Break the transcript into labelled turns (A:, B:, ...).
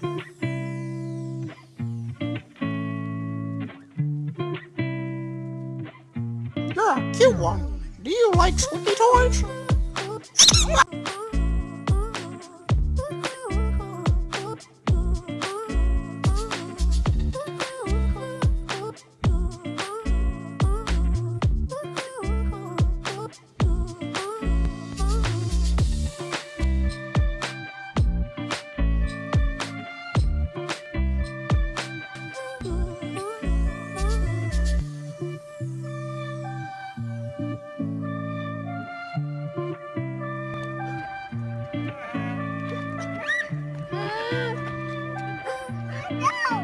A: You're a cute one. Do you like sleepy toys? No!